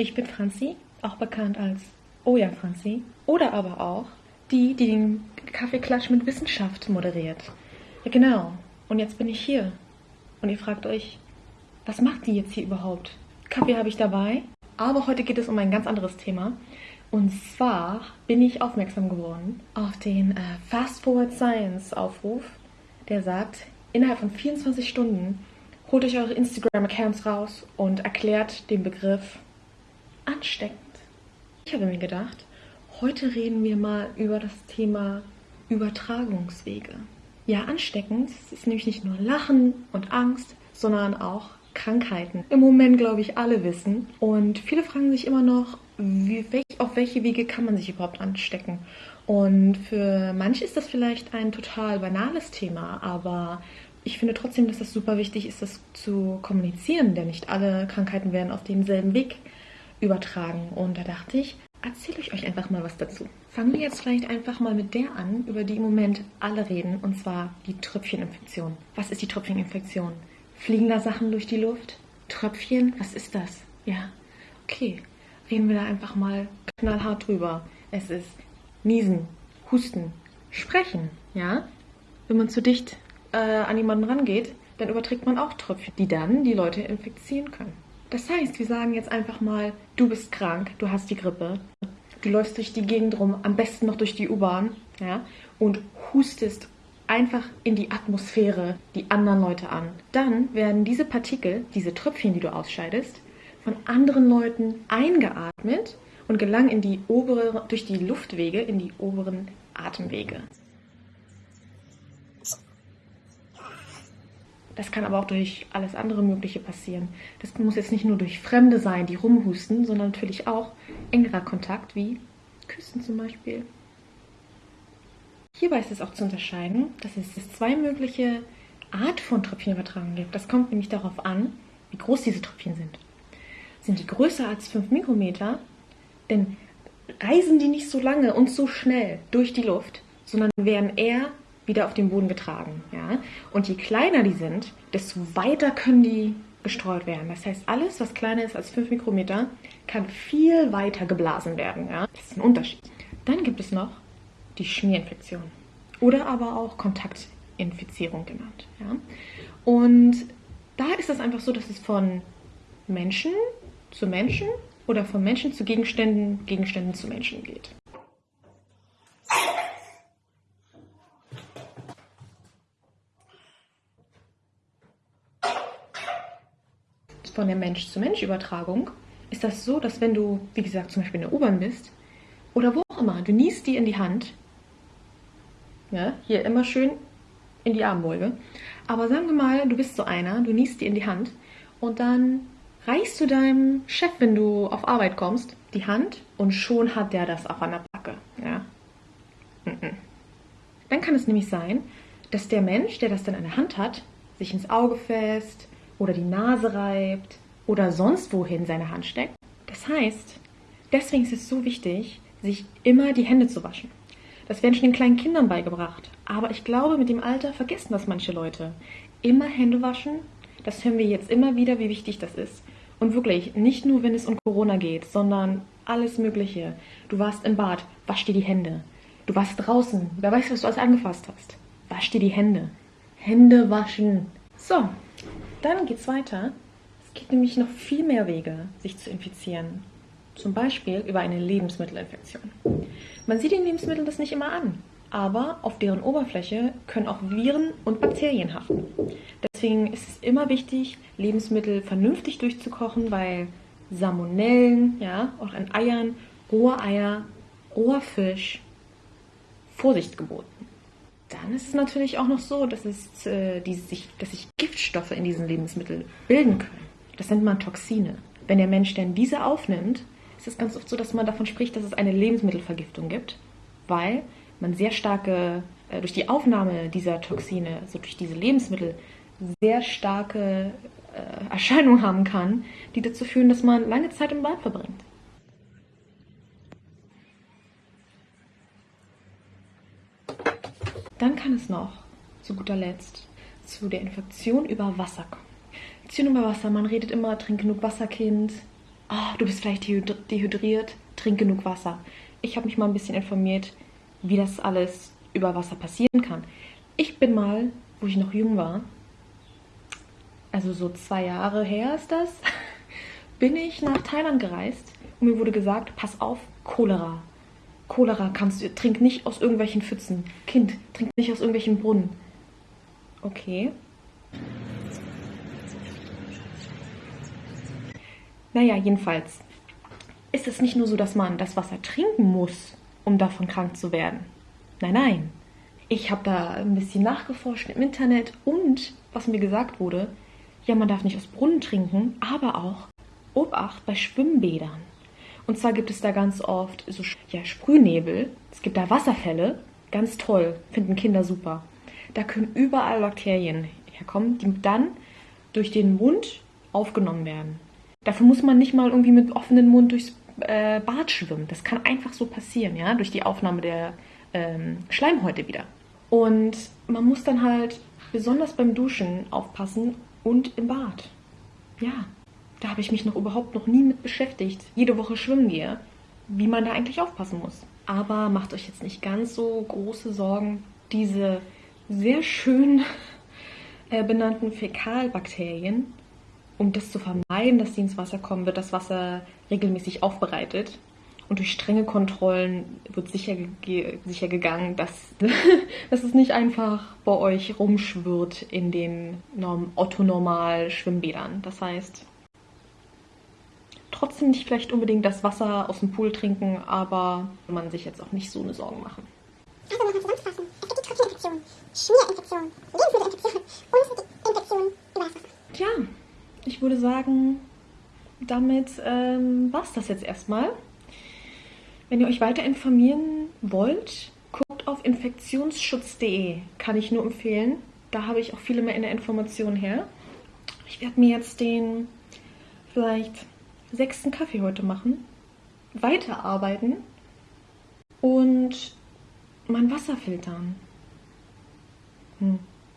Ich bin Franzi, auch bekannt als Oh ja Franzi. Oder aber auch die, die den Kaffeeklatsch mit Wissenschaft moderiert. Ja genau. Und jetzt bin ich hier. Und ihr fragt euch, was macht die jetzt hier überhaupt? Kaffee habe ich dabei. Aber heute geht es um ein ganz anderes Thema. Und zwar bin ich aufmerksam geworden auf den äh, Fast Forward Science Aufruf, der sagt, innerhalb von 24 Stunden holt euch eure Instagram-Accounts raus und erklärt den Begriff ansteckend. Ich habe mir gedacht, heute reden wir mal über das Thema Übertragungswege. Ja, ansteckend ist nämlich nicht nur Lachen und Angst, sondern auch Krankheiten. Im Moment, glaube ich, alle wissen. Und viele fragen sich immer noch, wie, auf welche Wege kann man sich überhaupt anstecken? Und für manche ist das vielleicht ein total banales Thema, aber ich finde trotzdem, dass das super wichtig ist, das zu kommunizieren, denn nicht alle Krankheiten werden auf demselben Weg übertragen. Und da dachte ich, erzähle ich euch einfach mal was dazu. Fangen wir jetzt vielleicht einfach mal mit der an, über die im Moment alle reden, und zwar die Tröpfcheninfektion. Was ist die Tröpfcheninfektion? Fliegen da Sachen durch die Luft? Tröpfchen? Was ist das? Ja, okay. Reden wir da einfach mal knallhart drüber. Es ist Niesen, Husten, Sprechen, ja? Wenn man zu dicht äh, an jemanden rangeht, dann überträgt man auch Tröpfchen, die dann die Leute infizieren können. Das heißt, wir sagen jetzt einfach mal, du bist krank, du hast die Grippe, du läufst durch die Gegend rum, am besten noch durch die U-Bahn, ja, und hustest einfach in die Atmosphäre die anderen Leute an. Dann werden diese Partikel, diese Tröpfchen, die du ausscheidest, von anderen Leuten eingeatmet und gelangen in die obere, durch die Luftwege in die oberen Atemwege. Das kann aber auch durch alles andere Mögliche passieren. Das muss jetzt nicht nur durch Fremde sein, die rumhusten, sondern natürlich auch engerer Kontakt, wie Küssen zum Beispiel. Hierbei ist es auch zu unterscheiden, dass es zwei mögliche Art von Tröpfchenübertragung gibt. Das kommt nämlich darauf an, wie groß diese Tröpfchen sind. Sind die größer als 5 Mikrometer, dann reisen die nicht so lange und so schnell durch die Luft, sondern werden eher wieder auf den Boden getragen. Ja? Und je kleiner die sind, desto weiter können die gestreut werden. Das heißt, alles, was kleiner ist als 5 Mikrometer, kann viel weiter geblasen werden. Ja? Das ist ein Unterschied. Dann gibt es noch die Schmierinfektion oder aber auch Kontaktinfizierung genannt. Ja? Und da ist es einfach so, dass es von Menschen zu Menschen oder von Menschen zu Gegenständen, Gegenständen zu Menschen geht. Von der Mensch-zu-Mensch-Übertragung ist das so, dass wenn du, wie gesagt, zum Beispiel in der U-Bahn bist oder wo auch immer, du niest die in die Hand, ja, hier immer schön in die Armbeuge, aber sagen wir mal, du bist so einer, du niest die in die Hand und dann reichst du deinem Chef, wenn du auf Arbeit kommst, die Hand und schon hat der das auch an der Backe. Ja? Dann kann es nämlich sein, dass der Mensch, der das dann in der Hand hat, sich ins Auge fest oder die Nase reibt oder sonst wohin seine Hand steckt. Das heißt, deswegen ist es so wichtig, sich immer die Hände zu waschen. Das werden schon den kleinen Kindern beigebracht. Aber ich glaube, mit dem Alter vergessen das manche Leute. Immer Hände waschen, das hören wir jetzt immer wieder, wie wichtig das ist. Und wirklich, nicht nur, wenn es um Corona geht, sondern alles Mögliche. Du warst im Bad, wasch dir die Hände. Du warst draußen, wer weiß, was du alles angefasst hast. Wasch dir die Hände. Hände waschen. So, dann geht's weiter. Es gibt nämlich noch viel mehr Wege, sich zu infizieren. Zum Beispiel über eine Lebensmittelinfektion. Man sieht den Lebensmitteln das nicht immer an, aber auf deren Oberfläche können auch Viren und Bakterien haften. Deswegen ist es immer wichtig, Lebensmittel vernünftig durchzukochen, weil Salmonellen, ja, auch an Eiern, rohe Eier, roher Fisch, Vorsicht geboten. Dann ist es natürlich auch noch so, dass, es, äh, die sich, dass sich Giftstoffe in diesen Lebensmitteln bilden können. Das nennt man Toxine. Wenn der Mensch denn diese aufnimmt, ist es ganz oft so, dass man davon spricht, dass es eine Lebensmittelvergiftung gibt, weil man sehr starke, äh, durch die Aufnahme dieser Toxine, also durch diese Lebensmittel, sehr starke äh, Erscheinungen haben kann, die dazu führen, dass man lange Zeit im Bad verbringt. Dann kann es noch, zu guter Letzt, zu der Infektion über Wasser kommen. Infektion über Wasser, man redet immer, trink genug Wasser, Kind. oh, du bist vielleicht dehydriert, trink genug Wasser. Ich habe mich mal ein bisschen informiert, wie das alles über Wasser passieren kann. Ich bin mal, wo ich noch jung war, also so zwei Jahre her ist das, bin ich nach Thailand gereist und mir wurde gesagt, pass auf, Cholera. Cholera kannst du, trink nicht aus irgendwelchen Pfützen. Kind, trink nicht aus irgendwelchen Brunnen. Okay. Naja, jedenfalls ist es nicht nur so, dass man das Wasser trinken muss, um davon krank zu werden. Nein, nein. Ich habe da ein bisschen nachgeforscht im Internet und was mir gesagt wurde, ja, man darf nicht aus Brunnen trinken, aber auch Obacht bei Schwimmbädern. Und zwar gibt es da ganz oft so ja, Sprühnebel, es gibt da Wasserfälle, ganz toll, finden Kinder super. Da können überall Bakterien herkommen, die dann durch den Mund aufgenommen werden. Dafür muss man nicht mal irgendwie mit offenem Mund durchs äh, Bad schwimmen. Das kann einfach so passieren, ja, durch die Aufnahme der ähm, Schleimhäute wieder. Und man muss dann halt besonders beim Duschen aufpassen und im Bad. Ja, da habe ich mich noch überhaupt noch nie mit beschäftigt. Jede Woche schwimmen gehe, wie man da eigentlich aufpassen muss. Aber macht euch jetzt nicht ganz so große Sorgen. Diese sehr schön äh, benannten Fäkalbakterien, um das zu vermeiden, dass sie ins Wasser kommen, wird das Wasser regelmäßig aufbereitet. Und durch strenge Kontrollen wird sicher, ge sicher gegangen, dass, dass es nicht einfach bei euch rumschwirrt in den Otto-Normal-Schwimmbädern. Das heißt, trotzdem nicht vielleicht unbedingt das Wasser aus dem Pool trinken, aber man sich jetzt auch nicht so eine Sorgen machen. Also nochmal zusammenfassen. Es gibt die Tröpfcheninfektion, Schmierinfektion, Lebensmittelinfektion und Infektion über das Wasser. Tja, ich würde sagen, damit ähm, war es das jetzt erstmal. Wenn ihr euch weiter informieren wollt, guckt auf infektionsschutz.de. Kann ich nur empfehlen. Da habe ich auch viele mehr in der Information her. Ich werde mir jetzt den vielleicht sechsten Kaffee heute machen, weiterarbeiten und mein Wasser filtern. Hm.